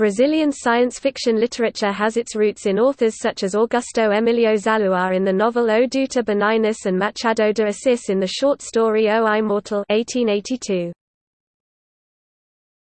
Brazilian science fiction literature has its roots in authors such as Augusto Emilio Zaluar in the novel O Doutor Benignus and Machado de Assis in the short story O Imortal 1882.